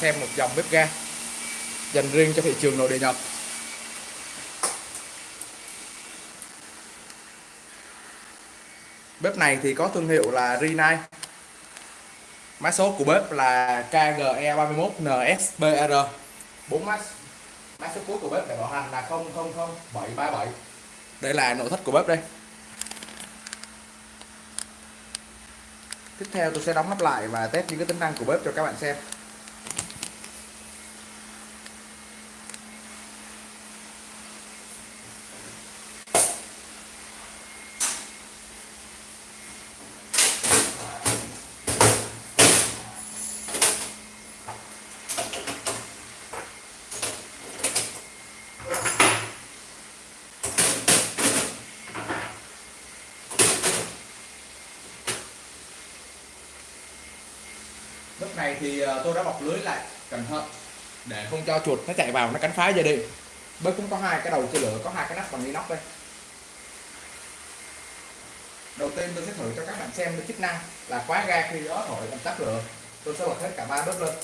xem một dòng bếp ga dành riêng cho thị trường nội địa Nhật. Bếp này thì có thương hiệu là Rinnai. Mã số của bếp là KGE31NSBR 4 mã mã số cuối của bếp để bảo hành là 000737 đây là nội thất của bếp đây. Tiếp theo tôi sẽ đóng nắp lại và test những cái tính năng của bếp cho các bạn xem lúc này thì ờ, tôi đã bọc lưới lại, cẩn thận. Để không cho chuột nó chạy vào, nó cắn phá dây đình. Bếp cũng có hai cái đầu chia lửa, có hai cái nắp bằng inox đây. Đầu tiên tôi sẽ thử cho các bạn xem cái chức năng là khóa ga khi gió thổi làm tắt lửa. Tôi sẽ bật hết cả ba bếp lên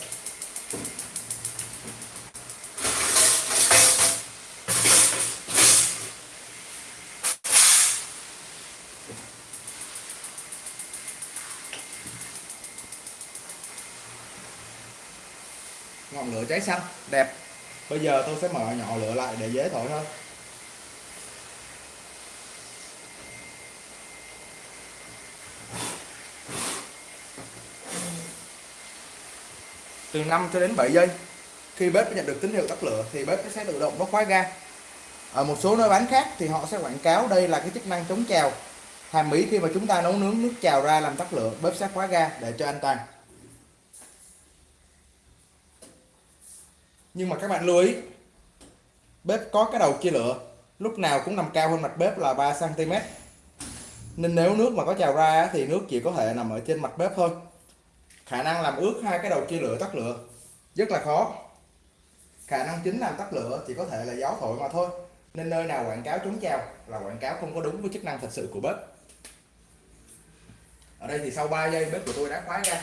ngọn lửa cháy xanh đẹp. Bây giờ tôi sẽ mở nhỏ lửa lại để dễ thổi hơn. Từ 5 cho đến 7 giây khi bếp nhận được tín hiệu tắt lửa thì bếp sẽ tự động bóc khóa ga. Ở một số nơi bán khác thì họ sẽ quảng cáo đây là cái chức năng chống trào. Hàm ý khi mà chúng ta nấu nướng nước trào ra làm tắt lửa bếp sẽ khóa ga để cho an toàn nhưng mà các bạn lưu ý, bếp có cái đầu chia lửa, lúc nào cũng nằm cao hơn mặt bếp là 3 cm nên nếu nước mà có trào ra thì nước chỉ có thể nằm ở trên mặt bếp thôi. Khả năng làm ướt hai cái đầu chia lửa tắt lửa, rất là khó. Khả năng chính làm tắt lửa chỉ có thể là gió thổi mà thôi. Nên nơi nào quảng cáo chống trào là quảng cáo không có đúng với chức năng thật sự của bếp. Ở đây thì sau 3 giây bếp của tôi đã khóa ra.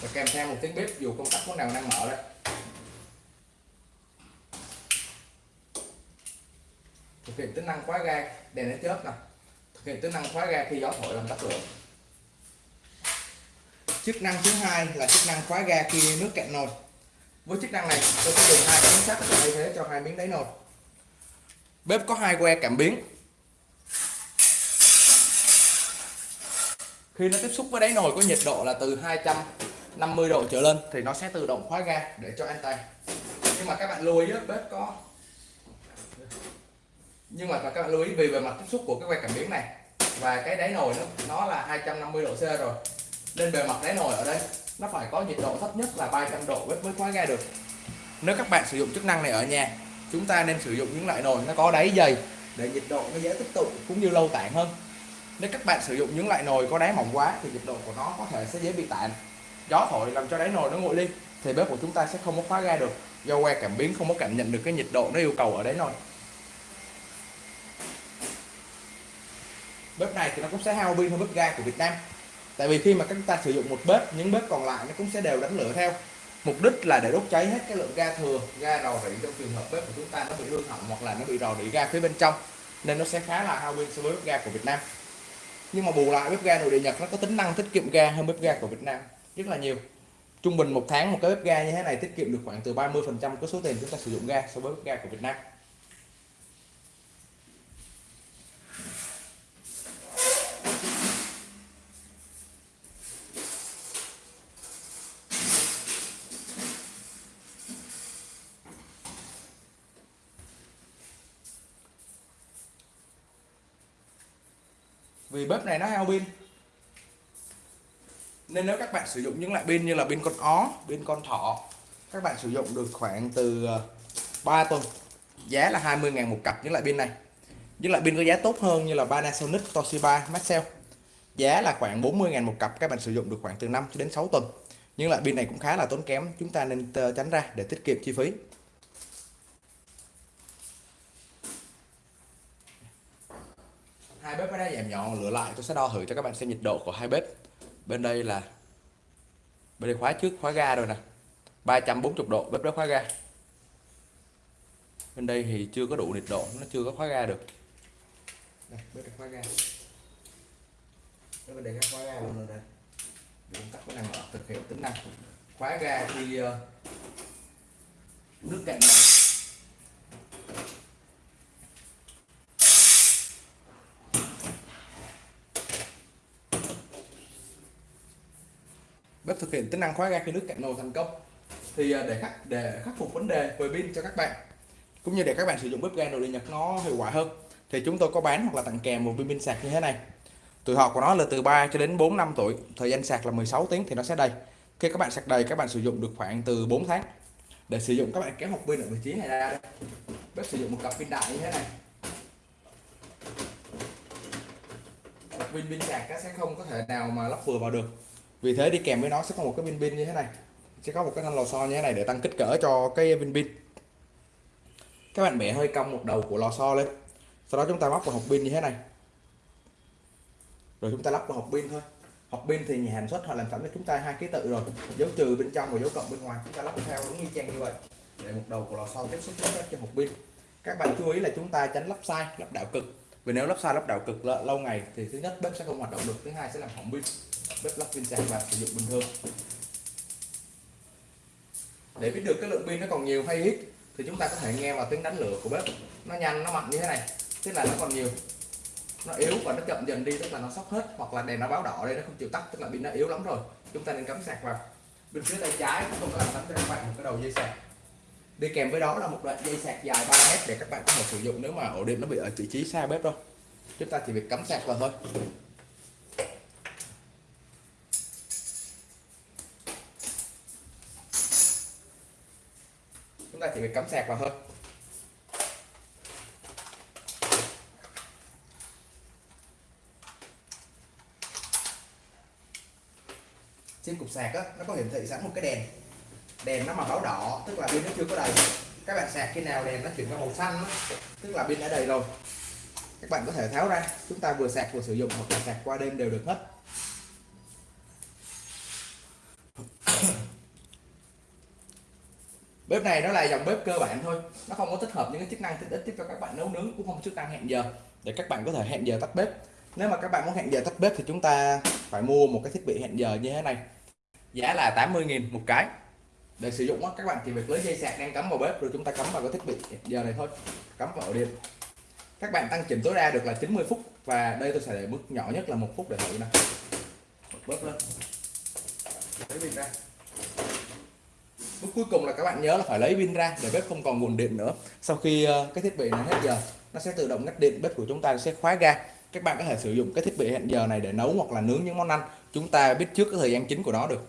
Và kèm theo một tiếng bếp dù công tắc có nào đang mở đây thực hiện tính năng khóa ga, đèn nó chớp này thực hiện tính năng khóa ga khi gió thổi làm tắt lửa. Chức năng thứ hai là chức năng khóa ga khi nước cạn nồi. Với chức năng này, tôi sẽ dùng hai miếng sắt để thay thế cho hai miếng đáy nồi. Bếp có hai que cảm biến. Khi nó tiếp xúc với đáy nồi có nhiệt độ là từ 250 độ trở lên, thì nó sẽ tự động khóa ga để cho an toàn. Nhưng mà các bạn lưu ý bếp có nhưng mà các bạn lưu ý, vì về mặt tiếp xúc của cái que cảm biến này, và cái đáy nồi nó nó là 250 độ C rồi. Nên bề mặt đáy nồi ở đây, nó phải có nhiệt độ thấp nhất là 300 độ bếp mới khóa ga được. Nếu các bạn sử dụng chức năng này ở nhà, chúng ta nên sử dụng những loại nồi nó có đáy dày để nhiệt độ nó dễ tích tụ cũng như lâu tản hơn. Nếu các bạn sử dụng những loại nồi có đáy mỏng quá thì nhiệt độ của nó có thể sẽ dễ bị tản gió thổi làm cho đáy nồi nó nguội đi, thì bếp của chúng ta sẽ không có khóa ga được do que cảm biến không có cảm nhận được cái nhiệt độ nó yêu cầu ở đáy nồi. Bếp này thì nó cũng sẽ hao pin hơn bếp ga của Việt Nam. Tại vì khi mà chúng ta sử dụng một bếp, những bếp còn lại nó cũng sẽ đều đánh lửa theo. Mục đích là để đốt cháy hết cái lượng ga thừa, ga rò rỉ trong trường hợp bếp của chúng ta nó bị hư hỏng hoặc là nó bị rò rỉ ga phía bên trong, nên nó sẽ khá là hao pin so với bếp ga của Việt Nam. Nhưng mà bù lại, bếp ga nội địa Nhật nó có tính năng tiết kiệm ga hơn bếp ga của Việt Nam rất là nhiều. Trung bình một tháng một cái bếp ga như thế này tiết kiệm được khoảng từ 30 phần trăm cái số tiền chúng ta sử dụng ga so với bếp ga của Việt Nam. Vì bếp này nó hao pin. Nên nếu các bạn sử dụng những loại pin như là pin con ó, pin con thỏ, các bạn sử dụng được khoảng từ ờ, 3 tuần. Giá là 20.000 một cặp những loại pin này. Những loại pin có giá tốt hơn như là Panasonic, Toshiba, Maxell. Giá là khoảng 40.000 một cặp, các bạn sử dụng được khoảng từ 5 đến 6 tuần. Nhưng loại pin này cũng khá là tốn kém, chúng ta nên ờ, tránh ra để tiết kiệm chi phí. Hai bếp đã giảm nhỏ lửa lại tôi sẽ đo thử cho các bạn xem nhiệt độ của hai bếp. Bên đây là bên đây khóa trước khóa ga rồi nè. 340 độ bếp đó khóa ga. Bên đây thì chưa có đủ nhiệt độ nó chưa có khóa ga được. Đây bếp khóa ga. Bên đây khóa ga luôn rồi đây công tắc có năng mở thực hiện tính năng. Khóa ga khi uh, ờ, nước cạnh này cách thực hiện tính năng khóa ga khi nước cạn nồi thành công. Thì à, để khắc để khắc phục vấn đề về pin cho các bạn, cũng như để các bạn sử dụng bếp ga nồi điện nhật nó hiệu quả hơn, thì chúng tôi có bán hoặc là tặng kèm một viên pin sạc như thế này. Tuổi thọ của nó là từ 3 cho đến 4 năm tuổi, thời gian sạc là 16 tiếng thì nó sẽ đầy. Khi các bạn sạc đầy, các bạn sử dụng được khoảng từ 4 tháng. Để sử dụng, các bạn kéo một pin ở vị trí này ra đây. Bếp sử dụng một cặp pin đại như thế này. Pin pin sạc sẽ không có thể nào mà lắp vừa vào được vì thế đi kèm với nó sẽ có một cái pin pin như thế này. Sẽ có một cái thanh lò xo như thế này để tăng kích cỡ cho cái pin pin các bạn bẻ hơi cong một đầu của lò xo lên. Sau đó chúng ta móc vào hộp pin như thế này. Rồi chúng ta lắp vào hộp pin thôi. Hộp pin thì nhà sản xuất họ làm sẵn cho chúng ta hai ký tự rồi. Dấu trừ bên trong và dấu cộng bên ngoài. Chúng ta lắp theo đúng như trang như vậy. Để một đầu của lò xo tiếp xúc với cho hộp pin. Các bạn chú ý là chúng ta tránh lắp sai, lắp đảo cực. Vì nếu lắp sai, lắp đảo cực lâu ngày thì thứ nhất bếp sẽ không hoạt động được, thứ hai sẽ làm hỏng pin bếp lắp pin sạc và sử dụng bình thường. Để biết được cái lượng pin nó còn nhiều hay ít thì chúng ta có thể nghe vào tiếng đánh lửa của bếp. Nó nhanh, nó mạnh như thế này, tức là nó còn nhiều. Nó yếu và nó chậm dần đi, tức là nó sốc hết, hoặc là đèn nó báo đỏ đây, nó không chịu tắt, tức là pin nó yếu lắm rồi. Chúng ta nên cắm sạc vào. Bên phía tay trái, chúng tôi có làm sẵn cho các bạn một cái đầu dây sạc. Đi kèm với đó là một đoạn dây sạc dài 3 mét để các bạn có thể sử dụng nếu mà ổ điện nó bị ở vị trí xa bếp đâu chúng ta chỉ việc cắm sạc vào thôi. Thì mình cắm sạc vào thôi. Trên cục sạc á nó có hiển thị sẵn một cái đèn. Đèn nó mà báo đỏ tức là pin nó chưa có đầy. Các bạn sạc khi nào đèn nó chuyển qua màu xanh đó, tức là pin đã đầy rồi. Các bạn có thể tháo ra chúng ta vừa sạc vừa sử dụng hoặc là sạc qua đêm đều được hết. Bếp này nó là dòng bếp cơ bản thôi. Nó không có tích hợp những cái chức năng tiện ích cho các bạn nấu nướng, cũng không có chức năng hẹn giờ. Để các bạn có thể hẹn giờ tắt bếp. Nếu mà các bạn muốn hẹn giờ tắt bếp thì chúng ta phải mua một cái thiết bị hẹn giờ như thế này. Giá là 80.000 một cái. Để sử dụng các bạn chỉ việc lấy dây sạc đang cắm vào bếp rồi chúng ta cắm vào cái thiết bị hẹn giờ này thôi. Cắm vào ổ điện. Các bạn tăng chỉnh tối đa được là 90 phút và đây tôi sẽ để mức nhỏ nhất là một phút để thử nè. Bớt lên. Lấy pin ra bước cuối cùng là các bạn nhớ là phải lấy pin ra để bếp không còn nguồn điện nữa. Sau khi ờ, cái thiết bị này hết giờ, nó sẽ tự động ngắt điện, bếp của chúng ta sẽ khóa ga. Các bạn có thể sử dụng cái thiết bị hẹn giờ này để nấu hoặc là nướng những món ăn. Chúng ta biết trước cái thời gian chính của nó được.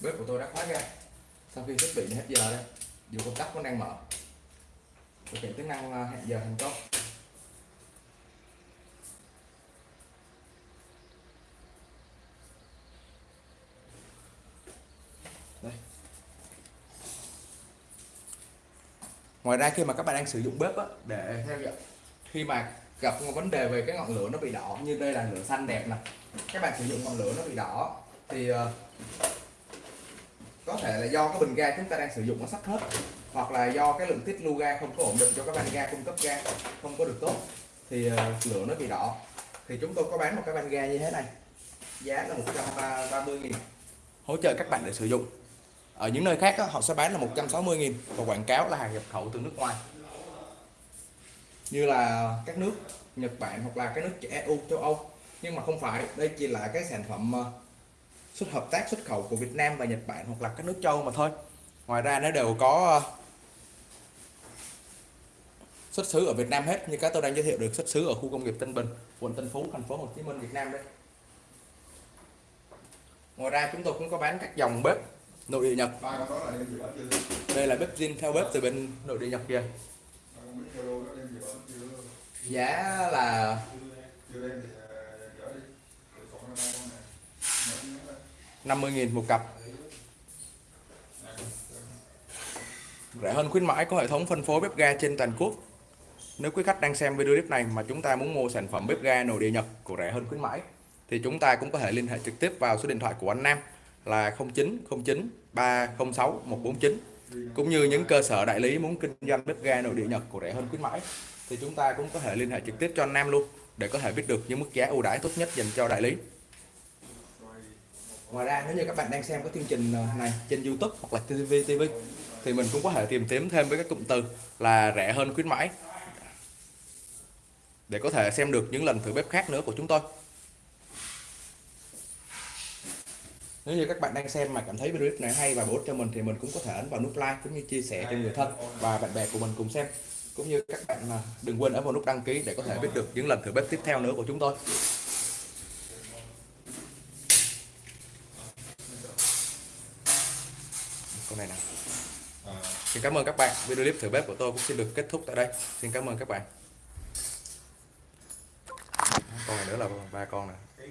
Bếp của tôi đã khóa ra sau khi thiết bị hết giờ đây dù công tắc vẫn đang mở. Thực hiện tính năng ờ, hẹn giờ thành công. Đây. ngoài ra khi mà các bạn đang sử dụng bếp á, để theo dõi khi mà gặp một vấn đề về cái ngọn lửa nó bị đỏ như đây là lửa xanh đẹp nè. Các bạn sử dụng ngọn lửa nó bị đỏ thì ờ, có thể là do cái bình ga chúng ta đang sử dụng nó sắp hết hoặc là do cái lượng tiết lưu ga không có ổn định cho các van ga cung cấp ga không có được tốt thì ờ, lửa nó bị đỏ. Thì chúng tôi có bán một cái van ga như thế này giá là 130 nghìn. Hỗ trợ các bạn để sử dụng. Ở những nơi khác á, họ sẽ bán là 160 nghìn và quảng cáo là hàng nhập khẩu từ nước ngoài. Như là các nước Nhật Bản hoặc là các nước EU châu Âu. Nhưng mà không phải đây chỉ là cái sản phẩm ờ, xuất hợp tác xuất khẩu của Việt Nam và Nhật Bản hoặc là các nước châu mà thôi. Ngoài ra nó đều có ờ, xuất xứ ở Việt Nam hết như các tôi đang giới thiệu được xuất xứ ở khu công nghiệp Tân Bình quận Tân Phú thành phố Hồ Chí Minh Việt Nam đây. Ngoài ra chúng tôi cũng có bán các dòng bếp nội địa Nhật. Là đây là bếp zin theo bếp từ bên nội địa Nhật kìa. Ba con 50.000 một cặp. Rẻ hơn khuyến mãi có hệ thống phân phối bếp ga trên toàn quốc. Nếu quý khách đang xem video clip này mà chúng ta muốn mua sản phẩm bếp ga nội địa Nhật của rẻ hơn khuyến mãi, thì chúng ta cũng có thể liên hệ trực tiếp vào số điện thoại của anh Nam là 0909 306 149 cũng như những cơ sở đại lý muốn kinh doanh bếp ga nội địa Nhật của rẻ hơn khuyến mãi, thì chúng ta cũng có thể liên hệ trực tiếp cho anh Nam luôn để có thể biết được những mức giá ưu đãi tốt nhất dành cho đại lý. Ngoài ra, nếu như các bạn đang xem cái chương trình ờ, này trên YouTube hoặc là TV TV thì mình cũng có thể tìm kiếm thêm với các cụm từ là rẻ hơn khuyến mãi để có thể xem được những lần thử bếp khác nữa của chúng tôi. Nếu như các bạn đang xem mà cảm thấy video clip này hay và bổ ích cho mình thì mình cũng có thể ấn vào nút like cũng như chia sẻ cho người thân và bạn bè của mình cùng xem. Cũng như các bạn ờ, đừng quên ấn vào nút đăng ký để có thể biết được những lần thử bếp tiếp theo nữa của chúng tôi. Con này nè. À, Xin cảm ơn các bạn. Video clip thử bếp của tôi cũng xin được kết thúc tại đây. Xin cảm ơn các bạn. Con này nữa là ba con nè.